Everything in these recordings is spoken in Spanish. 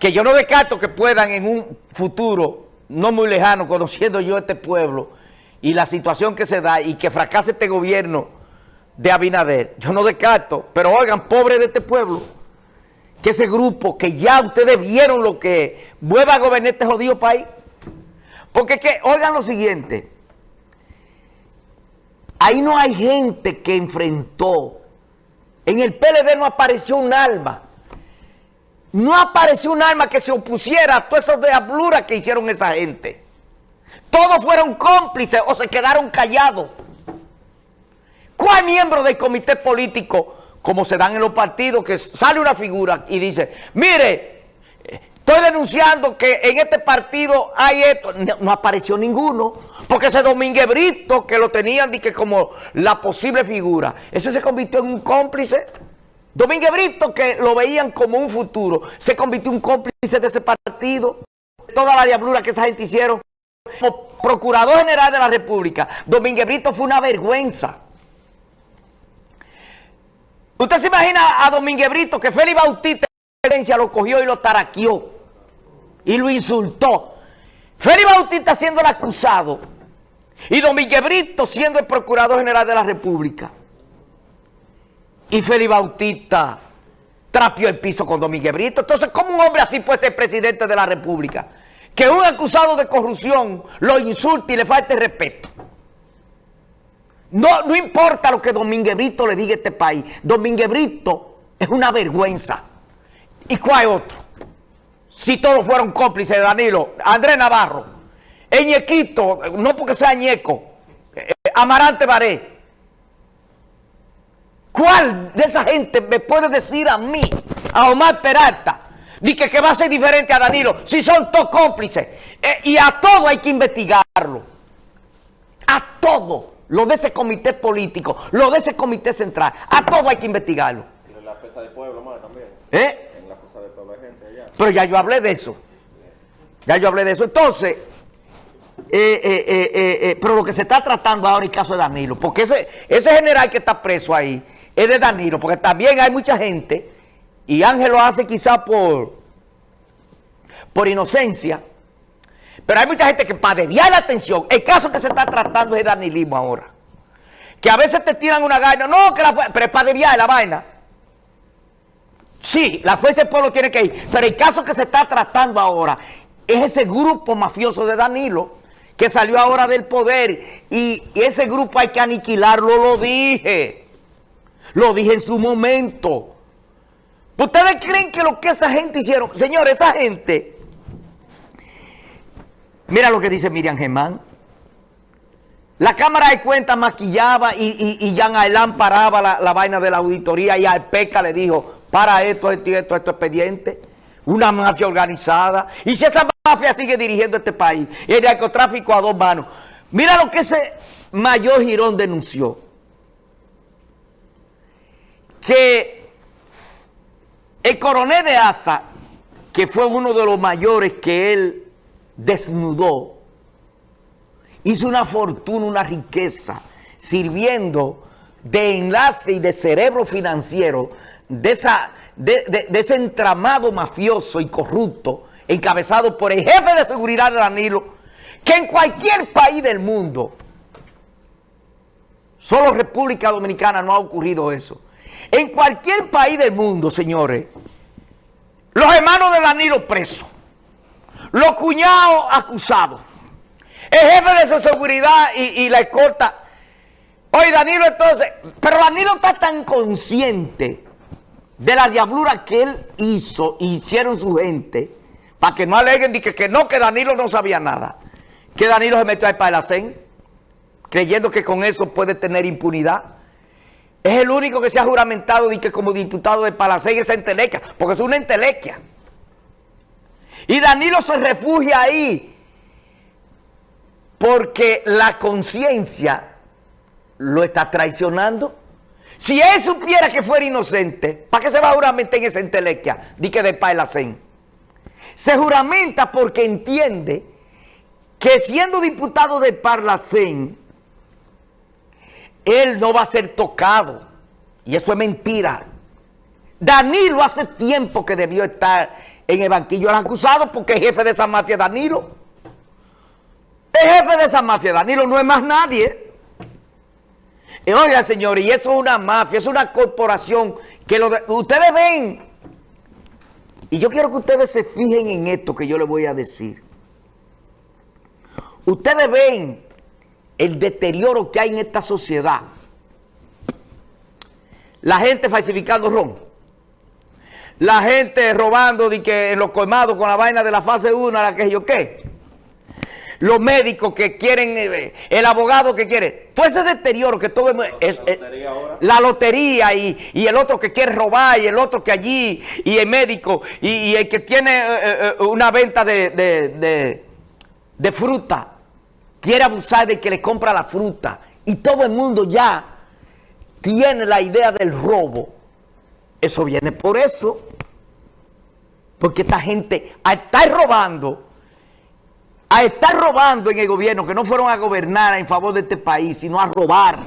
que yo no descarto que puedan en un futuro no muy lejano, conociendo yo este pueblo y la situación que se da y que fracase este gobierno de Abinader, yo no descarto, pero oigan, pobre de este pueblo, que ese grupo que ya ustedes vieron lo que vuelva a gobernar este jodido país. Porque que, oigan lo siguiente, ahí no hay gente que enfrentó, en el PLD no apareció un alma, no apareció un alma que se opusiera a todas esas diabluras que hicieron esa gente. Todos fueron cómplices o se quedaron callados. ¿Cuál miembro del comité político, como se dan en los partidos, que sale una figura y dice, mire, estoy denunciando que en este partido hay esto? No, apareció ninguno, porque ese Domínguez Brito, que lo tenían que como la posible figura, ese se convirtió en un cómplice. Domínguez Brito, que lo veían como un futuro, se convirtió en cómplice de ese partido. Toda la diablura que esa gente hicieron. Como Procurador General de la República, Domínguez Brito fue una vergüenza. Usted se imagina a Domínguez Brito que Félix Bautista lo cogió y lo taraqueó y lo insultó. Félix Bautista siendo el acusado y Domínguez Brito siendo el Procurador General de la República. Y Félix Bautista trapió el piso con Domínguez Brito. Entonces, ¿cómo un hombre así puede ser presidente de la República? Que un acusado de corrupción lo insulte y le falte respeto. No, no importa lo que Domínguez Brito le diga a este país. Domínguez Brito es una vergüenza. ¿Y cuál otro? Si todos fueron cómplices de Danilo, Andrés Navarro, Eñequito, no porque sea Ñeco, eh, Amarante Baré. ¿Cuál de esa gente me puede decir a mí, a Omar Peralta, ni que, que va a ser diferente a Danilo, si son todos cómplices? Eh, y a todo hay que investigarlo. A todo lo de ese comité político, lo de ese comité central, a todo hay que investigarlo. en la pesa del pueblo más también. ¿Eh? En la pesa del pueblo hay gente allá. Pero ya yo hablé de eso. Ya yo hablé de eso. Entonces, eh, eh, eh, pero lo que se está tratando ahora el caso de Danilo, porque ese, ese general que está preso ahí es de Danilo, porque también hay mucha gente, y Ángel lo hace quizá por, por inocencia, pero hay mucha gente que para desviar la atención, el caso que se está tratando es de danilismo ahora. Que a veces te tiran una vaina, no, que la pero es para desviar la vaina. Sí, la fuerza del pueblo tiene que ir, pero el caso que se está tratando ahora es ese grupo mafioso de Danilo que salió ahora del poder y ese grupo hay que aniquilarlo, lo dije. Lo dije en su momento. ¿Ustedes creen que lo que esa gente hicieron? Señor, esa gente Mira lo que dice Miriam Germán. La Cámara de Cuentas maquillaba y, y, Jean Ailán paraba la, vaina de la auditoría y al PECA le dijo, para esto, esto, esto, esto expediente. Una mafia organizada. Y si esa mafia sigue dirigiendo este país, el narcotráfico a dos manos. Mira lo que ese mayor Girón denunció. Que el coronel de Asa, que fue uno de los mayores que él desnudó, hizo una fortuna, una riqueza, sirviendo de enlace y de cerebro financiero de, esa, de, ese entramado mafioso y corrupto encabezado por el jefe de seguridad de Danilo, que en cualquier país del mundo, solo República Dominicana no ha ocurrido eso. En cualquier país del mundo, señores, los hermanos de Danilo presos, los cuñados acusados. El jefe de seguridad y, la escolta. Oye, Danilo entonces, pero Danilo está tan consciente de la diablura que él hizo, hicieron su gente, para que no aleguen que, que no, que Danilo no sabía nada. Que Danilo se metió al Palacén, creyendo que con eso puede tener impunidad. Es el único que se ha juramentado y que como diputado de Palacén es entelequia, porque es una entelequia. Y Danilo se refugia ahí porque la conciencia lo está traicionando. Si él supiera que fuera inocente, ¿para qué se va a juramentar en esa entelequia? Di que de Pailacén. Se juramenta porque entiende que siendo diputado de Parlacén, él no va a ser tocado. Y eso es mentira. Danilo hace tiempo que debió estar en el banquillo del acusado porque el jefe de esa mafia es Danilo. El jefe de esa mafia, Danilo, no es más nadie. Y oiga, señores, y eso es una mafia, es una corporación que lo de- ustedes ven. Y yo quiero que ustedes se fijen en esto que yo les voy a decir. Ustedes ven el deterioro que hay en esta sociedad. La gente falsificando ron. La gente robando de que en los colmados con la vaina de la fase 1, la que yo qué. Los médicos que quieren, eh, el abogado que quiere. Todo ese deterioro que todo el mu- es, La es- lotería ahora. la lotería y, y el otro que quiere robar y el otro que allí y el médico y, y el que tiene eh, eh, eh, una venta de, de- de- de fruta quiere abusar de que le compra la fruta y todo el mundo ya tiene la idea del robo. Eso viene por eso. Porque esta gente, a estar robando, a estar robando en el gobierno, que no fueron a gobernar en favor de este país, sino a robar.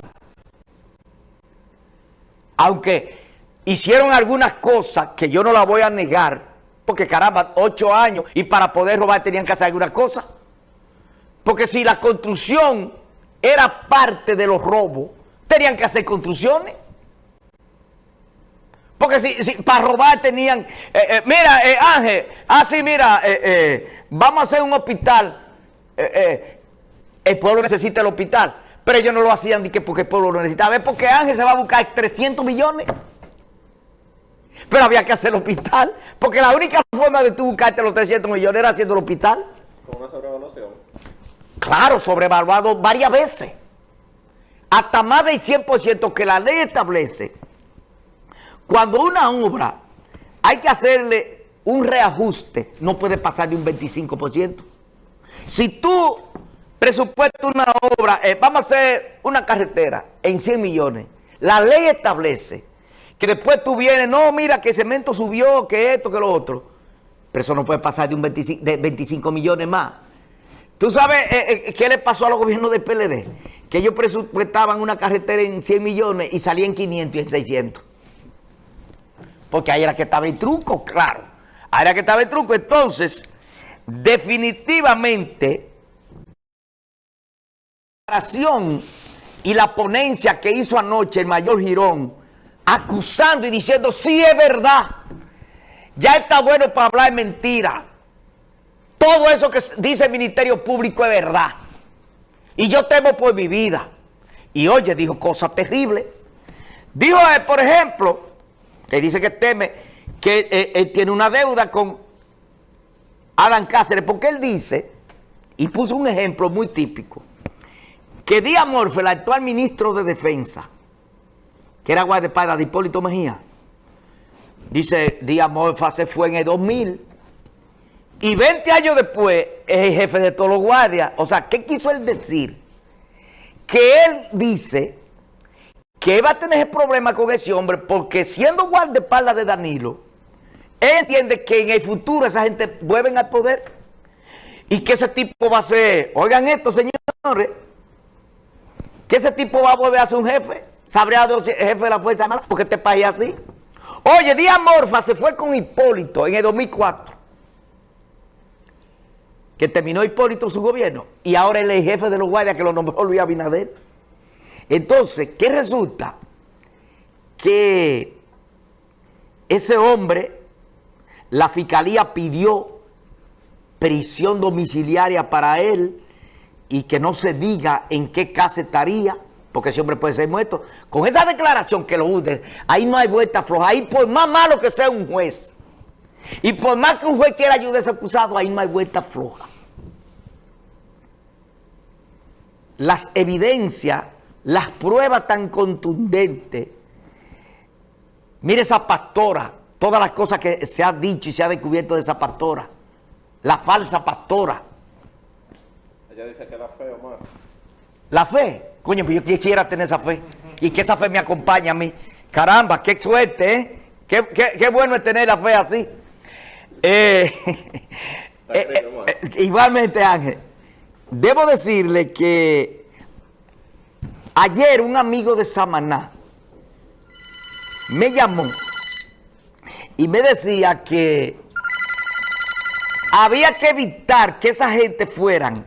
Aunque hicieron algunas cosas que yo no las voy a negar, porque caramba, ocho años, y para poder robar tenían que hacer algunas cosas. Porque si la construcción era parte de los robos, tenían que hacer construcciones. Porque si, si para robar tenían... eh, eh, mira, eh, Ángel, así mira, eh, eh, vamos a hacer un hospital. El pueblo necesita el hospital. Pero ellos no lo hacían ni que porque el pueblo lo necesitaba. Es porque Ángel se va a buscar 300 millones. Pero había que hacer el hospital. Porque la única forma de tú buscarte los 300 millones era haciendo el hospital. Con una sobrevaluación. Claro, sobrevaluado varias veces. Hasta más del 100% que la ley establece. Cuando una obra hay que hacerle un reajuste, no puede pasar de un 25%. Si tú presupuestas una obra, eh, vamos a hacer una carretera en 100 millones, la ley establece que después tú vienes, no, mira que el cemento subió, que esto, que lo otro. Pero eso no puede pasar de un 25, de 25 millones más. ¿Tú sabes eh, eh, qué le pasó a los gobiernos del PLD? Que ellos presupuestaban una carretera en 100 millones y salían en 500 y en 600. Porque ahí era que estaba el truco, claro. Ahí era que estaba el truco. Entonces, definitivamente, la declaración y la ponencia que hizo anoche el mayor Girón, acusando y diciendo, sí es verdad, ya está bueno para hablar mentira. Todo eso que dice el Ministerio Público es verdad. Y yo temo por mi vida. Y oye, dijo cosas terribles. Dijo, eh, por ejemplo, que dice que teme que eh, él tiene una deuda con Alan Cáceres, porque él dice, y puso un ejemplo muy típico, que Díaz Morfe, el actual ministro de Defensa, que era guardaespaldas de Hipólito Mejía, dice, Díaz Morfa se fue en el 2000, y 20 años después es el jefe de todos los guardias. O sea, ¿qué quiso él decir? Que él dice que va a tener ese problema con ese hombre porque siendo guardaespaldas de Danilo, él entiende que en el futuro esa gente vuelven al poder y que ese tipo va a ser, oigan esto señores, que ese tipo va a volver a ser un jefe, sabría de jefe de la Fuerza Armada, porque este país es así. Oye, Díaz Morfa se fue con Hipólito en el 2004 que terminó Hipólito su gobierno y ahora él es el jefe de los guardias que lo nombró Luis Abinader. Entonces, ¿qué resulta? Que ese hombre, la fiscalía pidió prisión domiciliaria para él y que no se diga en qué casa estaría, porque hombre puede ser muerto. Con esa declaración que lo use, ahí no hay vuelta floja. Ahí por más malo que sea un juez, y por más que un juez quiera ayudar a ese acusado, ahí no hay vuelta floja. Las evidencias, las pruebas tan contundentes. Mire esa pastora, todas las cosas que se ha dicho y se ha descubierto de esa pastora. La falsa pastora. Ella dice que era feo, más. La fe. Coño, pues yo quisiera tener esa fe. Y que esa fe me acompañe a mí. Caramba, qué suerte, ¿eh? Qué, qué- qué bueno es tener la fe así. Eh, eh, eh, igualmente, Ángel, debo decirle que ayer un amigo de Samaná me llamó y me decía que había que evitar que esa gente fueran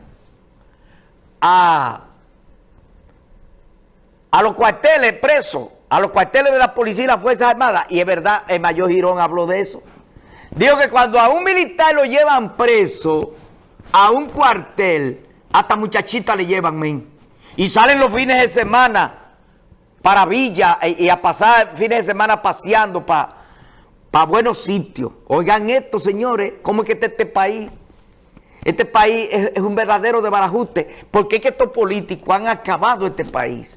a, a los cuarteles presos, a los cuarteles de la policía y las Fuerzas Armadas. Y es verdad, el mayor Girón habló de eso. Dijo que cuando a un militar lo llevan preso a un cuartel, hasta muchachita le llevan, men. Y salen los fines de semana para Villa y, y a pasar fines de semana paseando para pa buenos sitios. Oigan esto, señores, ¿cómo es que está este país? Este país es, es un verdadero desbarajuste, porque es que estos políticos han acabado este país.